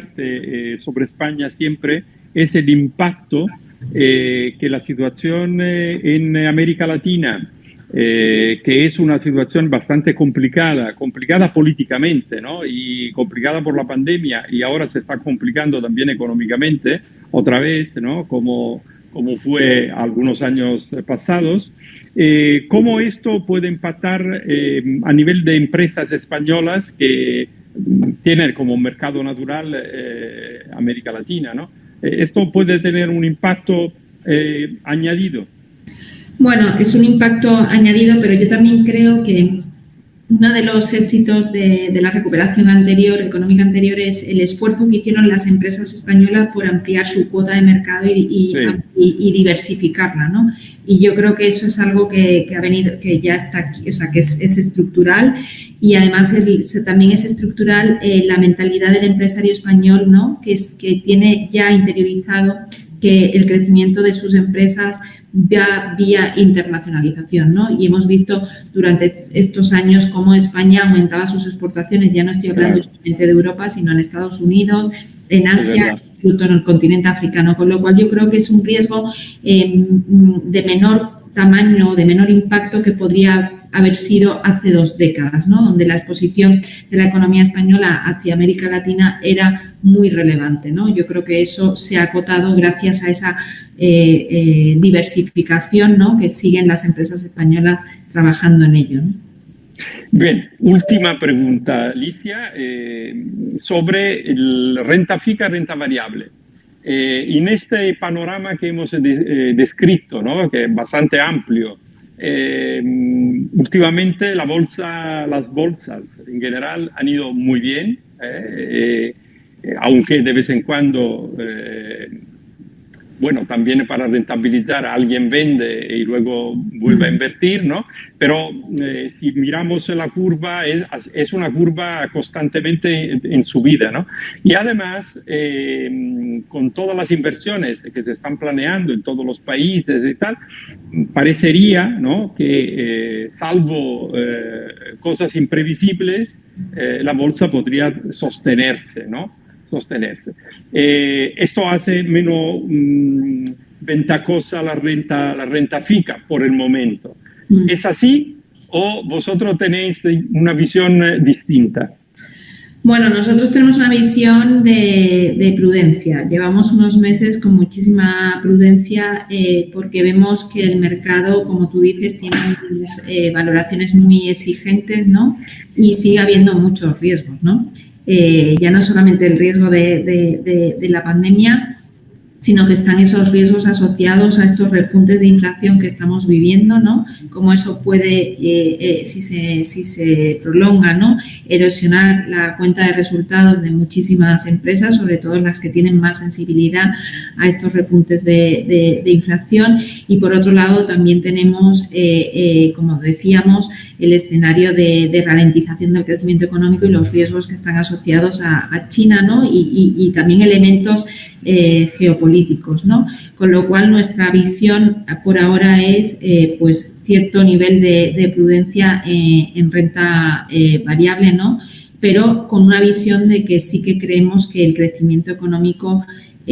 preguntarte sobre España siempre es el impacto que la situación en América Latina eh, que es una situación bastante complicada, complicada políticamente, ¿no? Y complicada por la pandemia y ahora se está complicando también económicamente otra vez, ¿no? Como, como fue algunos años pasados. Eh, ¿Cómo esto puede impactar eh, a nivel de empresas españolas que tienen como mercado natural América Latina, ¿no? esto puede tener un impacto añadido. Bueno, es un impacto añadido, pero yo también creo que uno de los éxitos de, la recuperación anterior, económica anterior, es el esfuerzo que hicieron las empresas españolas por ampliar su cuota de mercado y, diversificarla, ¿no? Y yo creo que eso es algo que, ha venido, que ya está aquí, o sea, que es, estructural y además también es estructural eh, la mentalidad del empresario español, ¿no? Que, es, que tiene ya interiorizado que el crecimiento de sus empresas vía, vía internacionalización, ¿no? Y hemos visto durante estos años cómo España aumentaba sus exportaciones, ya no estoy hablando solamente de Europa, sino en Estados Unidos, en Asia, incluso en el continente africano, con lo cual yo creo que es un riesgo eh, de menor tamaño, de menor impacto que podría haber sido hace dos décadas, ¿no? donde la exposición de la economía española hacia América Latina era muy relevante. ¿no? Yo creo que eso se ha acotado gracias a esa eh, eh, diversificación ¿no? que siguen las empresas españolas trabajando en ello. Bien, última pregunta, Alicia, eh, sobre renta fija, renta variable. en este panorama que hemos descrito, ¿no? que es bastante amplio, eh, últimamente las bolsas en general han ido muy bien, eh, eh, aunque de vez en cuando bueno, también para rentabilizar alguien vende y luego vuelve a invertir, ¿no? Pero eh, si miramos la curva, es, una curva constantemente en, subida, ¿no? Y además, eh, con todas las inversiones que se están planeando en todos los países y tal, parecería, ¿no? Que eh, salvo cosas imprevisibles, la bolsa podría sostenerse, ¿no? Sostenerse. Eh, esto hace menos mm, ventajosa la renta, la renta fija por el momento. Mm. ¿Es así o vosotros tenéis una visión eh, distinta? Bueno, nosotros tenemos una visión de, prudencia. Llevamos unos meses con muchísima prudencia eh, porque vemos que el mercado, como tú dices, tiene valoraciones muy exigentes ¿no? y sigue habiendo muchos riesgos. ¿no? Eh, ya no solamente el riesgo de, la pandemia, sino que están esos riesgos asociados a estos repuntes de inflación que estamos viviendo, ¿no? Cómo eso puede, eh, eh, si, se, si se prolonga, ¿no? Erosionar la cuenta de resultados de muchísimas empresas, sobre todo las que tienen más sensibilidad a estos repuntes de, inflación. Y por otro lado, también tenemos, como decíamos, el escenario de, ralentización del crecimiento económico y los riesgos que están asociados a, China, ¿no? Y, también elementos eh, geopolíticos, ¿no? Con lo cual nuestra visión por ahora es, eh, pues, cierto nivel de, prudencia eh, en renta variable, ¿no? Pero con una visión de que sí que creemos que el crecimiento económico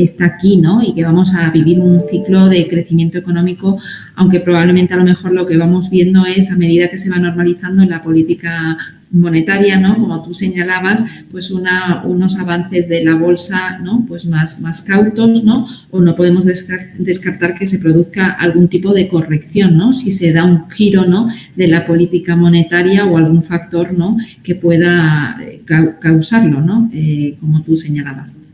está aquí, ¿no? Y que vamos a vivir un ciclo de crecimiento económico, aunque probablemente a lo mejor lo que vamos viendo es a medida que se va normalizando en la política monetaria, ¿no? Como tú señalabas, pues una, unos avances de la bolsa, ¿no? Pues más, más cautos, ¿no? O no podemos descartar que se produzca algún tipo de corrección, ¿no? Si se da un giro, ¿no? De la política monetaria o algún factor, ¿no? Que pueda eh, causarlo, ¿no? Eh, como tú señalabas.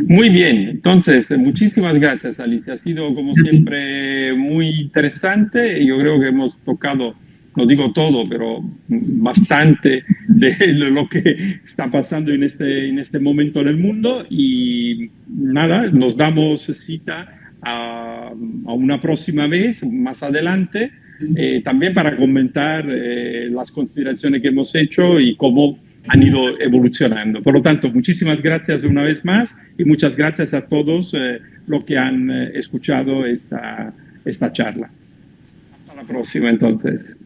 Muy bien, entonces muchísimas gracias Alicia, ha sido como siempre muy interesante, yo creo que hemos tocado, no digo todo, pero bastante de lo que está pasando en este, en este momento en el mundo. Y nada, nos damos cita a, una próxima vez, más adelante, eh, también para comentar eh, las consideraciones que hemos hecho y cómo han ido evolucionando. Por lo tanto, muchísimas gracias una vez más y muchas gracias a todos eh, los que han eh, escuchado esta, esta charla. Hasta la próxima entonces.